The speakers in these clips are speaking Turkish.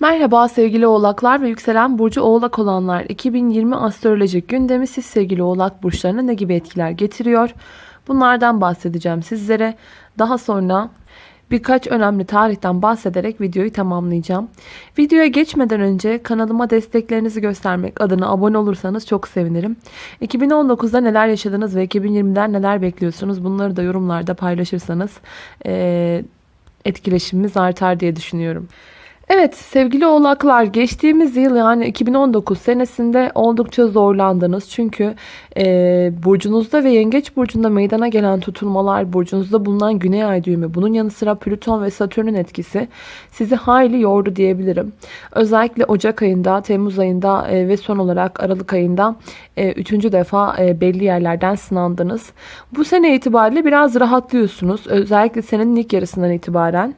Merhaba sevgili oğlaklar ve yükselen burcu oğlak olanlar. 2020 astrolojik gündemi siz sevgili oğlak burçlarına ne gibi etkiler getiriyor? Bunlardan bahsedeceğim sizlere. Daha sonra birkaç önemli tarihten bahsederek videoyu tamamlayacağım. Videoya geçmeden önce kanalıma desteklerinizi göstermek adına abone olursanız çok sevinirim. 2019'da neler yaşadınız ve 2020'den neler bekliyorsunuz bunları da yorumlarda paylaşırsanız etkileşimimiz artar diye düşünüyorum. Evet sevgili oğlaklar geçtiğimiz yıl yani 2019 senesinde oldukça zorlandınız. Çünkü e, burcunuzda ve yengeç burcunda meydana gelen tutulmalar, burcunuzda bulunan güney ay düğümü, bunun yanı sıra Plüton ve Satürn'ün etkisi sizi hayli yordu diyebilirim. Özellikle Ocak ayında, Temmuz ayında e, ve son olarak Aralık ayında e, üçüncü defa e, belli yerlerden sınandınız. Bu sene itibariyle biraz rahatlıyorsunuz. Özellikle senenin ilk yarısından itibaren.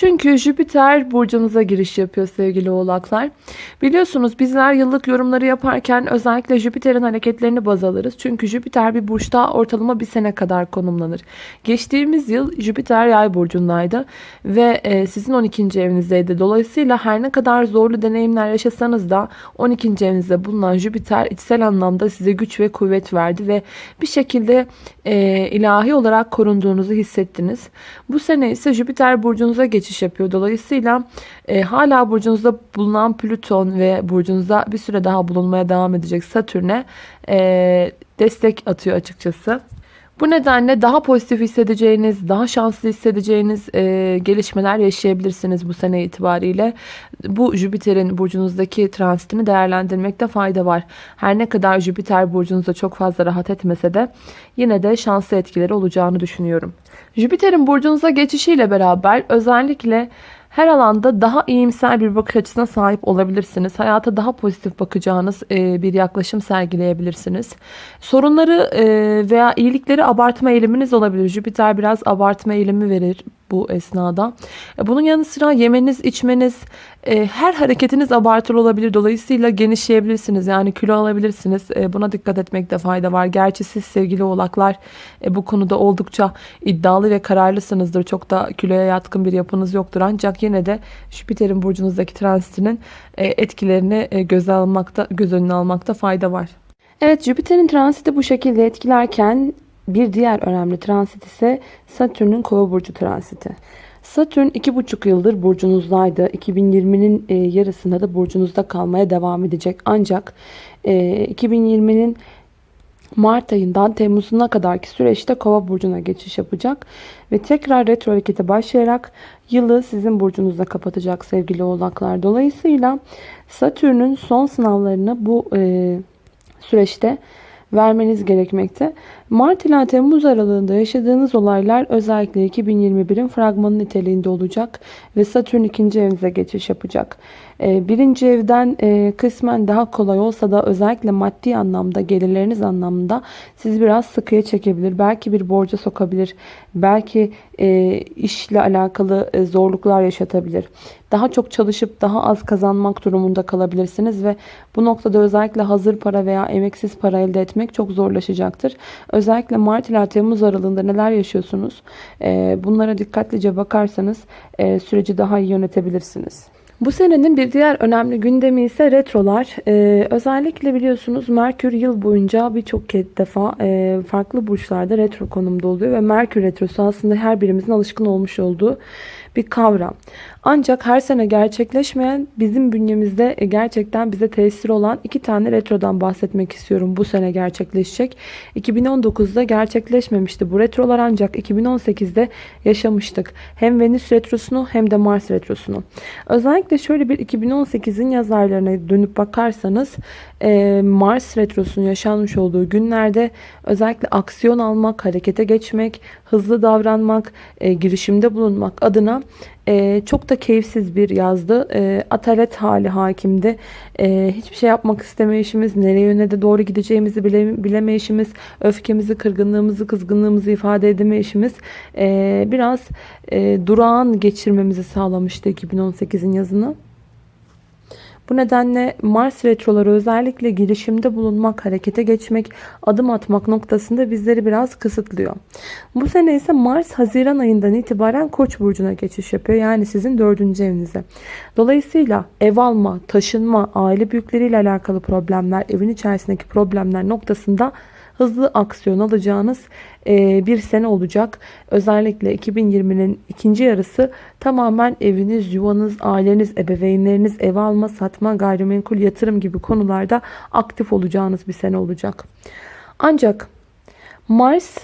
Çünkü Jüpiter burcunuza giriş yapıyor sevgili oğlaklar. Biliyorsunuz bizler yıllık yorumları yaparken özellikle Jüpiter'in hareketlerini baz alırız. Çünkü Jüpiter bir burçta ortalama bir sene kadar konumlanır. Geçtiğimiz yıl Jüpiter yay burcundaydı ve e, sizin 12. evinizdeydi. Dolayısıyla her ne kadar zorlu deneyimler yaşasanız da 12. evinizde bulunan Jüpiter içsel anlamda size güç ve kuvvet verdi ve bir şekilde e, ilahi olarak korunduğunuzu hissettiniz. Bu sene ise Jüpiter burcunuza geçiyor geçiş yapıyor. Dolayısıyla e, hala burcunuzda bulunan Plüton ve burcunuzda bir süre daha bulunmaya devam edecek Satürn'e e, destek atıyor açıkçası. Bu nedenle daha pozitif hissedeceğiniz, daha şanslı hissedeceğiniz e, gelişmeler yaşayabilirsiniz bu sene itibariyle. Bu Jüpiter'in burcunuzdaki transitini değerlendirmekte fayda var. Her ne kadar Jüpiter burcunuzda çok fazla rahat etmese de yine de şanslı etkileri olacağını düşünüyorum. Jüpiter'in burcunuza geçişiyle beraber özellikle her alanda daha iyimser bir bakış açısına sahip olabilirsiniz. Hayata daha pozitif bakacağınız e, bir yaklaşım sergileyebilirsiniz. Sorunları e, veya iyilikleri abartma eğiliminiz olabilir. Jüpiter biraz abartma eğilimi verir bu esnada. E, bunun yanı sıra yemeniz, içmeniz, e, her hareketiniz abartılı olabilir. Dolayısıyla genişleyebilirsiniz. Yani kilo alabilirsiniz. E, buna dikkat etmekte fayda var. Gerçi siz sevgili oğlaklar bu konuda oldukça iddialı ve kararlısınızdır. Çok da kiloya yatkın bir yapınız yoktur. Ancak yine de Jüpiter'in burcunuzdaki transitinin etkilerini göz, almakta, göz önüne almakta fayda var. Evet Jüpiter'in transiti bu şekilde etkilerken bir diğer önemli transit ise Satürn'ün kova burcu transiti. Satürn 2,5 yıldır burcunuzdaydı. 2020'nin e, yarısında da burcunuzda kalmaya devam edecek. Ancak 2020'nin e, Mart ayından Temmuz'una kadarki süreçte Kova burcuna geçiş yapacak ve tekrar retro harekete başlayarak yılı sizin burcunuzda kapatacak sevgili oğlaklar. Dolayısıyla Satürn'ün son sınavlarını bu e, süreçte vermeniz gerekmekte. Mart ila Temmuz aralığında yaşadığınız olaylar özellikle 2021'in fragmanı niteliğinde olacak ve Satürn ikinci evinize geçiş yapacak. Ee, birinci evden e, kısmen daha kolay olsa da özellikle maddi anlamda gelirleriniz anlamında sizi biraz sıkıya çekebilir. Belki bir borca sokabilir. Belki e, işle alakalı e, zorluklar yaşatabilir. Daha çok çalışıp daha az kazanmak durumunda kalabilirsiniz ve bu noktada özellikle hazır para veya emeksiz para elde etmek çok zorlaşacaktır. Özellikle Mart ila Temmuz aralığında neler yaşıyorsunuz? Bunlara dikkatlice bakarsanız süreci daha iyi yönetebilirsiniz. Bu senenin bir diğer önemli gündemi ise retrolar. Ee, özellikle biliyorsunuz Merkür yıl boyunca birçok defa e, farklı burçlarda retro konumda oluyor ve Merkür retrosu aslında her birimizin alışkın olmuş olduğu bir kavram. Ancak her sene gerçekleşmeyen bizim bünyemizde e, gerçekten bize tesir olan iki tane retrodan bahsetmek istiyorum. Bu sene gerçekleşecek. 2019'da gerçekleşmemişti bu retrolar ancak 2018'de yaşamıştık. Hem Venüs retrosunu hem de Mars retrosunu. Özellikle şöyle bir 2018'in yaz dönüp bakarsanız e, Mars retrosunun yaşanmış olduğu günlerde özellikle aksiyon almak, harekete geçmek, hızlı davranmak, e, girişimde bulunmak adına e, çok da keyifsiz bir yazdı. E, atalet hali hakimdi. E, hiçbir şey yapmak istemeyişimiz, nereye yöne de doğru gideceğimizi bile, bilemeyişimiz, öfkemizi, kırgınlığımızı, kızgınlığımızı ifade edemeyişimiz e, biraz e, durağan geçirmemizi sağlamıştı 2018'in yazını. Bu nedenle Mars retroları özellikle girişimde bulunmak, harekete geçmek, adım atmak noktasında bizleri biraz kısıtlıyor. Bu sene ise Mars Haziran ayından itibaren Koç burcuna geçiş yapıyor. Yani sizin dördüncü evinize. Dolayısıyla ev alma, taşınma, aile büyükleriyle alakalı problemler, evin içerisindeki problemler noktasında hızlı aksiyon alacağınız e, bir sene olacak. Özellikle 2020'nin ikinci yarısı tamamen eviniz, yuvanız, aileniz, ebeveynleriniz, ev alma, satma, gayrimenkul, yatırım gibi konularda aktif olacağınız bir sene olacak. Ancak Mars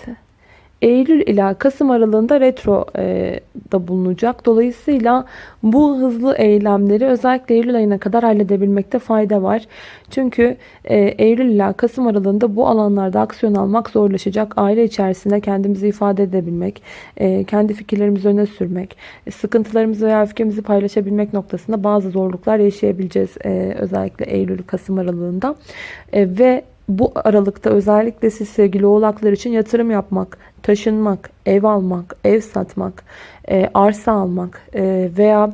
Eylül ila Kasım aralığında retro e, da bulunacak. Dolayısıyla bu hızlı eylemleri özellikle Eylül ayına kadar halledebilmekte fayda var. Çünkü e, Eylül ila Kasım aralığında bu alanlarda aksiyon almak zorlaşacak. Aile içerisinde kendimizi ifade edebilmek, e, kendi fikirlerimizi öne sürmek, e, sıkıntılarımızı veya öfkemizi paylaşabilmek noktasında bazı zorluklar yaşayabileceğiz. E, özellikle Eylül-Kasım aralığında. E, ve bu aralıkta özellikle siz sevgili oğlaklar için yatırım yapmak, taşınmak, ev almak, ev satmak, e, arsa almak e, veya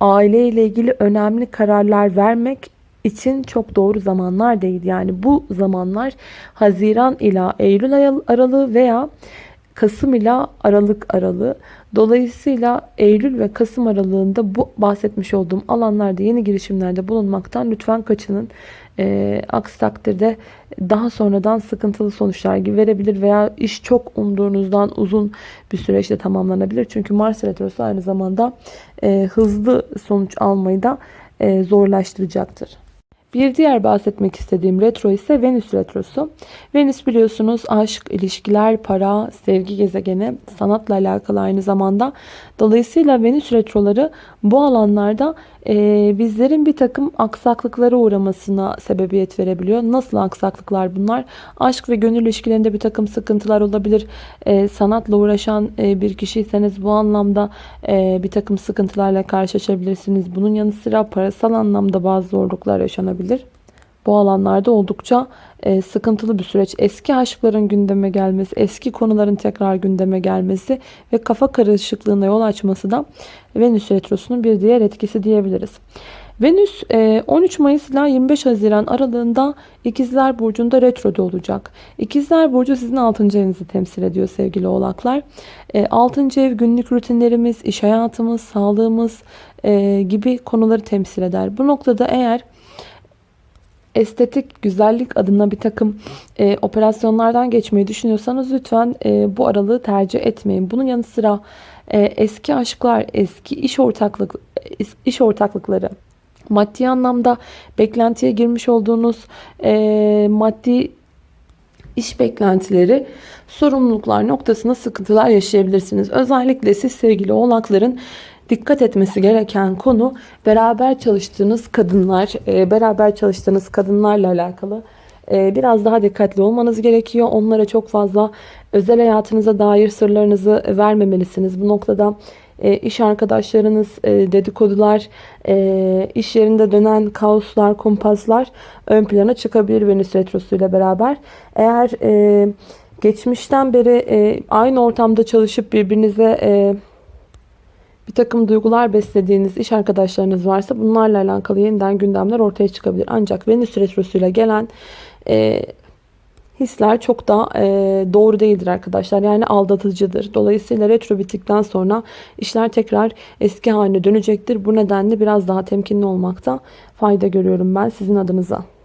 aile ile ilgili önemli kararlar vermek için çok doğru zamanlar değil. Yani bu zamanlar Haziran ila Eylül aralığı veya Kasım ila Aralık aralığı. Dolayısıyla Eylül ve Kasım aralığında bu bahsetmiş olduğum alanlarda yeni girişimlerde bulunmaktan lütfen kaçının. E, aksi takdirde daha sonradan sıkıntılı sonuçlar gibi verebilir veya iş çok umduğunuzdan uzun bir süreçte tamamlanabilir. Çünkü Mars Retrosu aynı zamanda e, hızlı sonuç almayı da e, zorlaştıracaktır. Bir diğer bahsetmek istediğim retro ise Venüs retrosu. Venüs biliyorsunuz aşk, ilişkiler, para, sevgi gezegeni, sanatla alakalı aynı zamanda. Dolayısıyla Venüs retroları bu alanlarda bizlerin bir takım aksaklıklara uğramasına sebebiyet verebiliyor. Nasıl aksaklıklar bunlar? Aşk ve gönül ilişkilerinde bir takım sıkıntılar olabilir. E, sanatla uğraşan e, bir kişiyseniz bu anlamda e, bir takım sıkıntılarla karşılaşabilirsiniz. Bunun yanı sıra parasal anlamda bazı zorluklar yaşanabilir bu alanlarda oldukça e, sıkıntılı bir süreç. Eski aşkların gündeme gelmesi, eski konuların tekrar gündeme gelmesi ve kafa karışıklığına yol açması da Venüs Retrosu'nun bir diğer etkisi diyebiliriz. Venüs 13 e, Mayıs ile 25 Haziran aralığında İkizler Burcu'nda retroda olacak. İkizler Burcu sizin 6. evinizi temsil ediyor sevgili oğlaklar. 6. E, ev günlük rutinlerimiz, iş hayatımız, sağlığımız gibi konuları temsil eder. Bu noktada eğer estetik güzellik adına bir takım e, operasyonlardan geçmeyi düşünüyorsanız lütfen e, bu aralığı tercih etmeyin. Bunun yanı sıra e, eski aşklar, eski iş ortaklık iş ortaklıkları, maddi anlamda beklentiye girmiş olduğunuz e, maddi iş beklentileri, sorumluluklar noktasında sıkıntılar yaşayabilirsiniz. Özellikle siz sevgili oğlakların dikkat etmesi gereken konu beraber çalıştığınız kadınlar, e, beraber çalıştığınız kadınlarla alakalı e, biraz daha dikkatli olmanız gerekiyor. Onlara çok fazla özel hayatınıza dair sırlarınızı vermemelisiniz. Bu noktada e, iş arkadaşlarınız, dedikodular, iş yerinde dönen kaoslar, kumpaslar ön plana çıkabilir Venüs Retrosu ile beraber. Eğer geçmişten beri aynı ortamda çalışıp birbirinize bir takım duygular beslediğiniz iş arkadaşlarınız varsa bunlarla alakalı yeniden gündemler ortaya çıkabilir. Ancak Venüs Retrosu'yla gelen e, hisler çok da e, doğru değildir arkadaşlar. Yani aldatıcıdır. Dolayısıyla retro bittikten sonra işler tekrar eski haline dönecektir. Bu nedenle biraz daha temkinli olmakta fayda görüyorum ben sizin adınıza.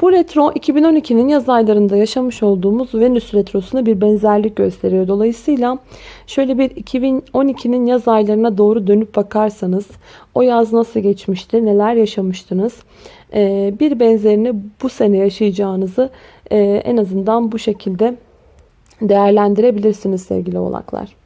Bu retro 2012'nin yaz aylarında yaşamış olduğumuz Venüs retrosuna bir benzerlik gösteriyor. Dolayısıyla şöyle bir 2012'nin yaz aylarına doğru dönüp bakarsanız o yaz nasıl geçmişti, neler yaşamıştınız? Ee, bir benzerini bu sene yaşayacağınızı e, en azından bu şekilde değerlendirebilirsiniz sevgili oğlaklar.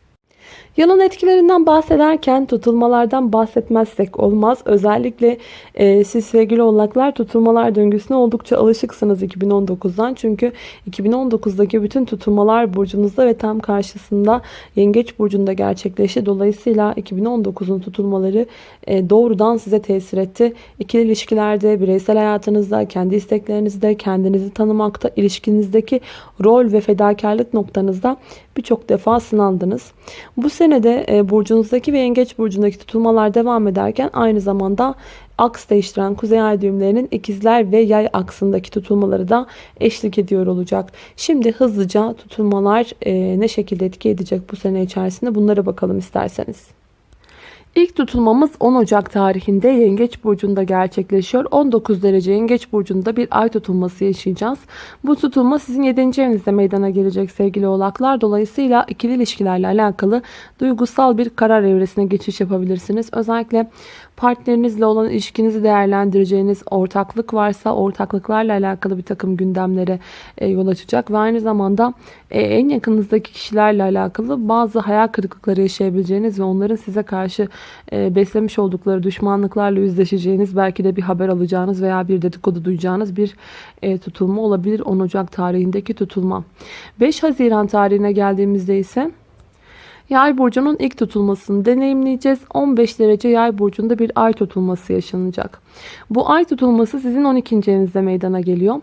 Yalan etkilerinden bahsederken tutulmalardan bahsetmezsek olmaz. Özellikle e, siz sevgili oğlaklar tutulmalar döngüsüne oldukça alışıksınız 2019'dan. Çünkü 2019'daki bütün tutulmalar burcunuzda ve tam karşısında yengeç burcunda gerçekleşti. Dolayısıyla 2019'un tutulmaları e, doğrudan size tesir etti. İkili ilişkilerde, bireysel hayatınızda, kendi isteklerinizde, kendinizi tanımakta, ilişkinizdeki rol ve fedakarlık noktanızda birçok defa sınandınız. Bu sene senede e, burcunuzdaki ve yengeç burcundaki tutulmalar devam ederken aynı zamanda aks değiştiren kuzey ay düğümlerinin ikizler ve yay aksındaki tutulmaları da eşlik ediyor olacak. Şimdi hızlıca tutulmalar e, ne şekilde etki edecek bu sene içerisinde bunlara bakalım isterseniz. İlk tutulmamız 10 Ocak tarihinde Yengeç Burcu'nda gerçekleşiyor. 19 derece Yengeç Burcu'nda bir ay tutulması yaşayacağız. Bu tutulma sizin 7. evinizde meydana gelecek sevgili oğlaklar. Dolayısıyla ikili ilişkilerle alakalı duygusal bir karar evresine geçiş yapabilirsiniz. Özellikle partnerinizle olan ilişkinizi değerlendireceğiniz ortaklık varsa ortaklıklarla alakalı bir takım gündemlere e, yol açacak ve aynı zamanda e, en yakınızdaki kişilerle alakalı bazı hayal kırıklıkları yaşayabileceğiniz ve onların size karşı beslemiş oldukları düşmanlıklarla yüzleşeceğiniz belki de bir haber alacağınız veya bir dedikodu duyacağınız bir tutulma olabilir 10 Ocak tarihindeki tutulma. 5 Haziran tarihine geldiğimizde ise Yay burcunun ilk tutulmasını deneyimleyeceğiz. 15 derece yay burcunda bir ay tutulması yaşanacak. Bu ay tutulması sizin 12. evinizde meydana geliyor.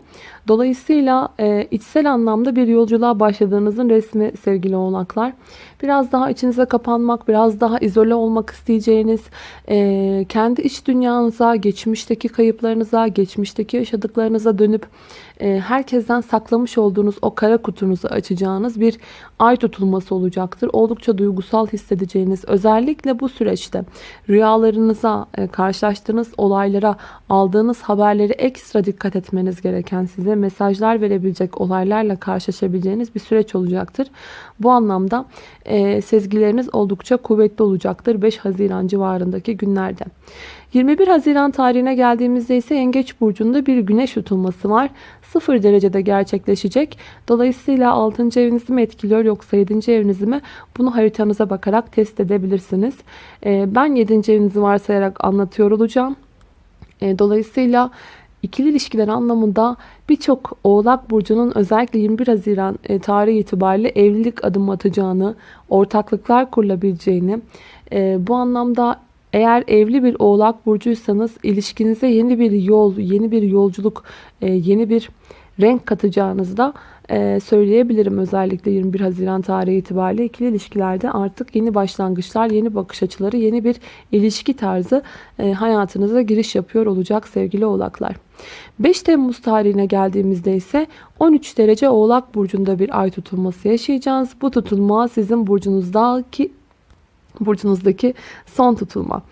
Dolayısıyla e, içsel anlamda bir yolculuğa başladığınızın resmi sevgili oğlaklar. Biraz daha içinize kapanmak, biraz daha izole olmak isteyeceğiniz, e, kendi iç dünyanıza, geçmişteki kayıplarınıza, geçmişteki yaşadıklarınıza dönüp e, herkesten saklamış olduğunuz o kara kutunuzu açacağınız bir ay tutulması olacaktır. Oldukça duygusal hissedeceğiniz, özellikle bu süreçte rüyalarınıza, e, karşılaştığınız olaylara, aldığınız haberleri ekstra dikkat etmeniz gereken size mesajlar verebilecek olaylarla karşılaşabileceğiniz bir süreç olacaktır. Bu anlamda e, sezgileriniz oldukça kuvvetli olacaktır 5 Haziran civarındaki günlerde. 21 Haziran tarihine geldiğimizde ise Yengeç Burcu'nda bir güneş tutulması var. 0 derecede gerçekleşecek. Dolayısıyla 6. evinizi mi etkiliyor yoksa 7. evinizi mi? Bunu haritanıza bakarak test edebilirsiniz. E, ben 7. evinizi varsayarak anlatıyor olacağım. E, dolayısıyla İkili ilişkiler anlamında birçok Oğlak Burcu'nun özellikle 21 Haziran e, tarihi itibariyle evlilik adım atacağını, ortaklıklar kurulabileceğini, e, bu anlamda eğer evli bir Oğlak Burcuysanız ilişkinize yeni bir yol, yeni bir yolculuk, yeni bir renk katacağınızı da e, söyleyebilirim. Özellikle 21 Haziran tarihi itibariyle ikili ilişkilerde artık yeni başlangıçlar, yeni bakış açıları, yeni bir ilişki tarzı e, hayatınıza giriş yapıyor olacak sevgili oğlaklar. 5 Temmuz tarihine geldiğimizde ise 13 derece oğlak burcunda bir ay tutulması yaşayacağız. Bu tutulma sizin burcunuzdaki burcunuzdaki son tutulma.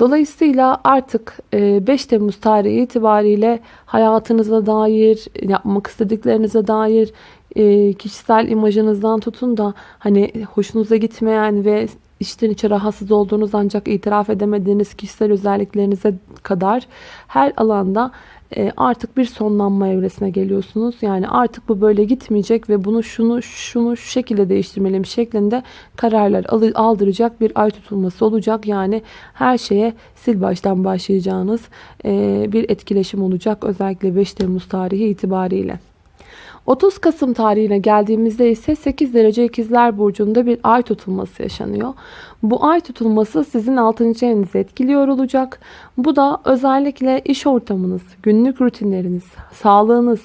Dolayısıyla artık 5 e, Temmuz tarihi itibariyle hayatınıza dair, yapmak istediklerinize dair, e, kişisel imajınızdan tutun da hani hoşunuza gitmeyen ve içten içe rahatsız olduğunuz ancak itiraf edemediğiniz kişisel özelliklerinize kadar her alanda artık bir sonlanma evresine geliyorsunuz. Yani artık bu böyle gitmeyecek ve bunu şunu şunu şu şekilde değiştirmeliyim şeklinde kararlar aldıracak bir ay tutulması olacak. Yani her şeye sil baştan başlayacağınız e, bir etkileşim olacak. Özellikle 5 Temmuz tarihi itibariyle. 30 Kasım tarihine geldiğimizde ise 8 derece ikizler burcunda bir ay tutulması yaşanıyor. Bu ay tutulması sizin 6. evinizi etkiliyor olacak. Bu da özellikle iş ortamınız, günlük rutinleriniz, sağlığınız,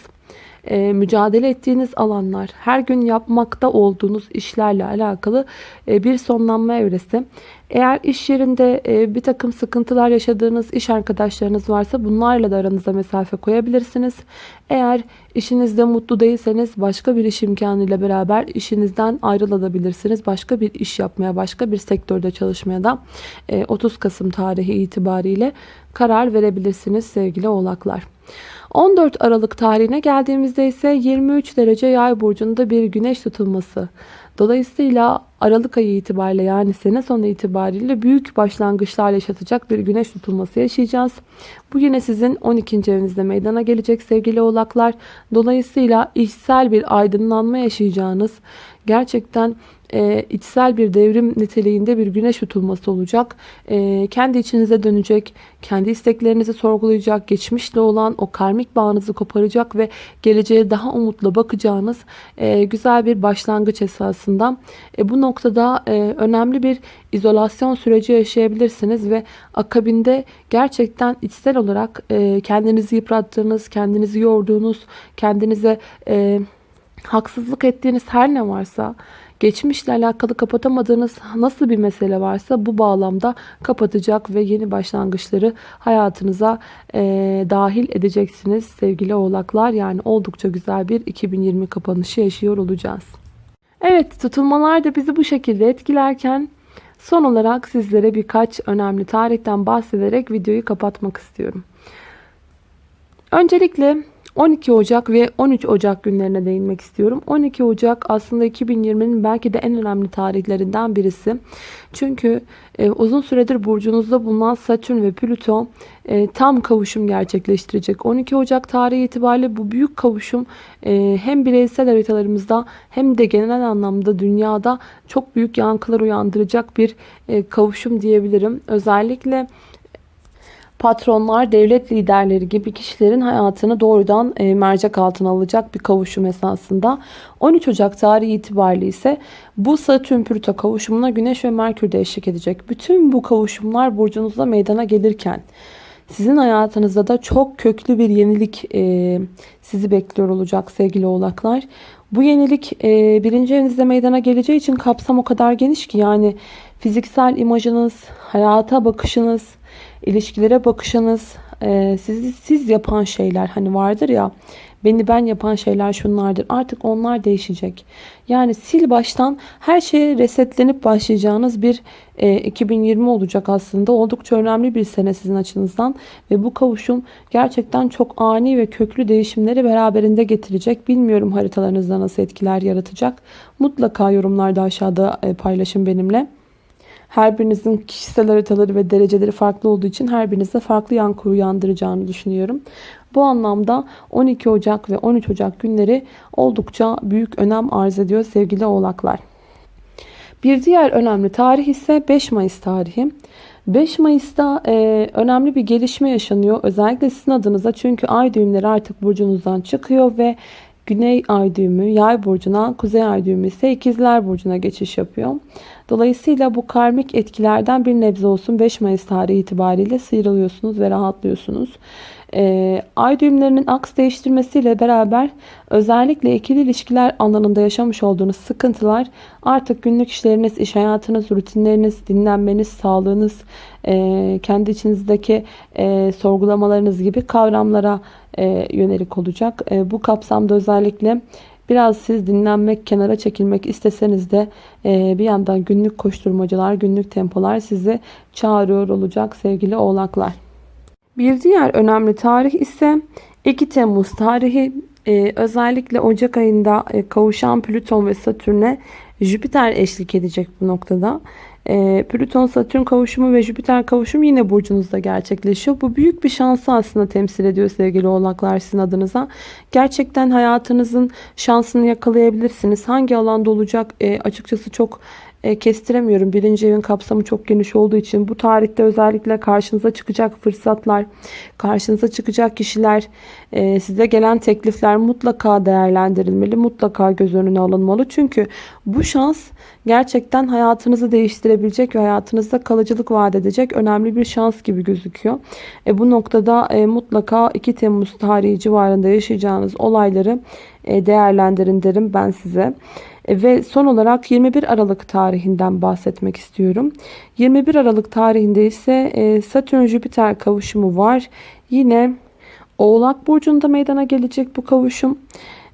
e, mücadele ettiğiniz alanlar, her gün yapmakta olduğunuz işlerle alakalı e, bir sonlanma evresi. Eğer iş yerinde e, bir takım sıkıntılar yaşadığınız iş arkadaşlarınız varsa bunlarla da aranıza mesafe koyabilirsiniz. Eğer işinizde mutlu değilseniz başka bir iş imkanıyla beraber işinizden ayrılabilirsiniz. Başka bir iş yapmaya, başka bir sektörde çalışmaya da 30 Kasım tarihi itibariyle karar verebilirsiniz sevgili oğlaklar. 14 Aralık tarihine geldiğimizde ise 23 derece yay burcunda bir güneş tutulması. Dolayısıyla Aralık ayı itibariyle yani sene sonu itibariyle büyük başlangıçlar yaşatacak bir güneş tutulması yaşayacağız. Bu yine sizin 12. evinizde meydana gelecek sevgili oğlaklar. Dolayısıyla içsel bir aydınlanma yaşayacağınız gerçekten e, içsel bir devrim niteliğinde bir güneş tutulması olacak. E, kendi içinize dönecek, kendi isteklerinizi sorgulayacak, geçmişle olan o karmik bağınızı koparacak ve geleceğe daha umutla bakacağınız e, güzel bir başlangıç esasında. E, bu noktada e, önemli bir izolasyon süreci yaşayabilirsiniz ve akabinde gerçekten içsel olarak e, kendinizi yıprattığınız, kendinizi yorduğunuz, kendinize... E, haksızlık ettiğiniz her ne varsa geçmişle alakalı kapatamadığınız nasıl bir mesele varsa bu bağlamda kapatacak ve yeni başlangıçları hayatınıza e, dahil edeceksiniz sevgili oğlaklar. Yani oldukça güzel bir 2020 kapanışı yaşıyor olacağız. Evet tutulmalar da bizi bu şekilde etkilerken son olarak sizlere birkaç önemli tarihten bahsederek videoyu kapatmak istiyorum. Öncelikle 12 Ocak ve 13 Ocak günlerine değinmek istiyorum. 12 Ocak aslında 2020'nin belki de en önemli tarihlerinden birisi. Çünkü e, uzun süredir burcunuzda bulunan Satürn ve Plüto e, tam kavuşum gerçekleştirecek. 12 Ocak tarihi itibariyle bu büyük kavuşum e, hem bireysel haritalarımızda hem de genel anlamda dünyada çok büyük yankılar uyandıracak bir e, kavuşum diyebilirim. Özellikle patronlar, devlet liderleri gibi kişilerin hayatını doğrudan e, mercek altına alacak bir kavuşum esasında. 13 Ocak tarihi itibariyle ise bu Satürn Plüto kavuşumuna Güneş ve Merkür de eşlik edecek. Bütün bu kavuşumlar burcunuzda meydana gelirken sizin hayatınızda da çok köklü bir yenilik e, sizi bekliyor olacak sevgili oğlaklar. Bu yenilik e, birinci evinizde meydana geleceği için kapsam o kadar geniş ki yani fiziksel imajınız, hayata bakışınız, ilişkilere bakışınız, e, sizi siz yapan şeyler hani vardır ya beni ben yapan şeyler şunlardır. Artık onlar değişecek. Yani sil baştan her şeye resetlenip başlayacağınız bir e, 2020 olacak aslında. Oldukça önemli bir sene sizin açınızdan ve bu kavuşum gerçekten çok ani ve köklü değişimleri beraberinde getirecek. Bilmiyorum haritalarınızda nasıl etkiler yaratacak. Mutlaka yorumlarda aşağıda e, paylaşın benimle. Her birinizin kişisel haritaları ve dereceleri farklı olduğu için her birinizde farklı yankı uyandıracağını düşünüyorum. Bu anlamda 12 Ocak ve 13 Ocak günleri oldukça büyük önem arz ediyor sevgili oğlaklar. Bir diğer önemli tarih ise 5 Mayıs tarihi. 5 Mayıs'ta e, önemli bir gelişme yaşanıyor. Özellikle sizin adınıza çünkü ay düğümleri artık burcunuzdan çıkıyor ve Güney ay düğümü yay burcuna, kuzey ay düğümü ise ikizler burcuna geçiş yapıyor. Dolayısıyla bu karmik etkilerden bir nebze olsun 5 Mayıs tarihi itibariyle sıyrılıyorsunuz ve rahatlıyorsunuz. E, ay düğümlerinin aks değiştirmesiyle beraber özellikle ikili ilişkiler alanında yaşamış olduğunuz sıkıntılar artık günlük işleriniz, iş hayatınız, rutinleriniz, dinlenmeniz, sağlığınız, e, kendi içinizdeki e, sorgulamalarınız gibi kavramlara e, yönelik olacak. E, bu kapsamda özellikle Biraz siz dinlenmek, kenara çekilmek isteseniz de e, bir yandan günlük koşturmacalar, günlük tempolar sizi çağırıyor olacak sevgili oğlaklar. Bir diğer önemli tarih ise 2 Temmuz tarihi. E, özellikle Ocak ayında e, kavuşan Plüton ve Satürn'e Jüpiter eşlik edecek bu noktada. E, Plüton Satürn kavuşumu ve Jüpiter kavuşumu yine burcunuzda gerçekleşiyor. Bu büyük bir şansı aslında temsil ediyor sevgili oğlaklar sizin adınıza. Gerçekten hayatınızın şansını yakalayabilirsiniz. Hangi alanda olacak e, açıkçası çok e, kestiremiyorum. Birinci evin kapsamı çok geniş olduğu için bu tarihte özellikle karşınıza çıkacak fırsatlar, karşınıza çıkacak kişiler, e, size gelen teklifler mutlaka değerlendirilmeli, mutlaka göz önüne alınmalı. Çünkü bu şans gerçekten hayatınızı değiştirebilecek ve hayatınızda kalıcılık vaat edecek önemli bir şans gibi gözüküyor. E, bu noktada e, mutlaka 2 Temmuz tarihi civarında yaşayacağınız olayları değerlendirin derim ben size. E, ve son olarak 21 Aralık tarihinden bahsetmek istiyorum. 21 Aralık tarihinde ise e, Satürn-Jüpiter kavuşumu var. Yine Oğlak Burcu'nda meydana gelecek bu kavuşum.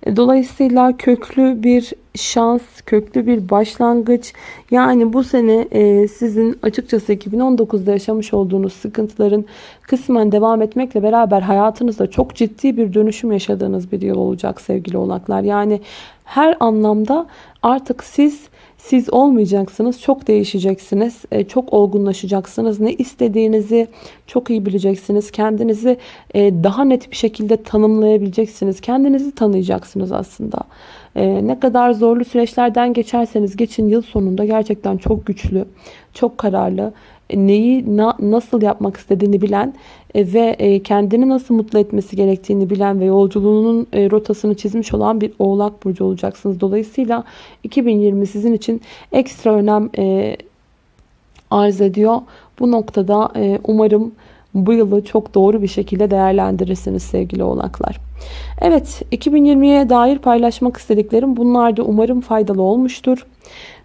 E, dolayısıyla köklü bir şans, köklü bir başlangıç. Yani bu sene sizin açıkçası 2019'da yaşamış olduğunuz sıkıntıların kısmen devam etmekle beraber hayatınızda çok ciddi bir dönüşüm yaşadığınız bir yıl olacak sevgili oğlaklar. Yani her anlamda artık siz siz olmayacaksınız. Çok değişeceksiniz. E, çok olgunlaşacaksınız. Ne istediğinizi çok iyi bileceksiniz. Kendinizi e, daha net bir şekilde tanımlayabileceksiniz. Kendinizi tanıyacaksınız aslında. E, ne kadar zorlu süreçlerden geçerseniz geçin yıl sonunda gerçekten çok güçlü, çok kararlı, neyi na, nasıl yapmak istediğini bilen e, ve e, kendini nasıl mutlu etmesi gerektiğini bilen ve yolculuğunun e, rotasını çizmiş olan bir oğlak burcu olacaksınız. Dolayısıyla 2020 sizin için ekstra önem arz ediyor. Bu noktada umarım bu yılı çok doğru bir şekilde değerlendirirsiniz sevgili oğlaklar. Evet 2020'ye dair paylaşmak istediklerim bunlar da umarım faydalı olmuştur.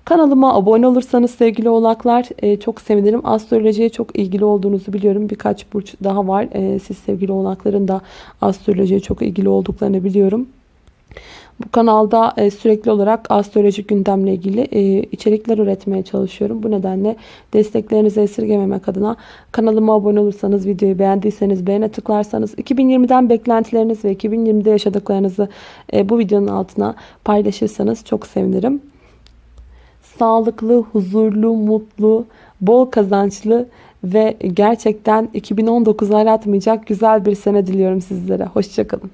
Kanalıma abone olursanız sevgili oğlaklar e, çok sevinirim. Astrolojiye çok ilgili olduğunuzu biliyorum. Birkaç burç daha var. E, siz sevgili oğlakların da astrolojiye çok ilgili olduklarını biliyorum. Bu kanalda e, sürekli olarak astrolojik gündemle ilgili içerikler üretmeye çalışıyorum. Bu nedenle desteklerinizi esirgememek adına kanalıma abone olursanız, videoyu beğendiyseniz beğene tıklarsanız, 2020'den beklentileriniz ve 2020'de yaşadıklarınızı bu videonun altına paylaşırsanız çok sevinirim. Sağlıklı, huzurlu, mutlu, bol kazançlı ve gerçekten 2019'u aratmayacak güzel bir sene diliyorum sizlere. Hoşçakalın.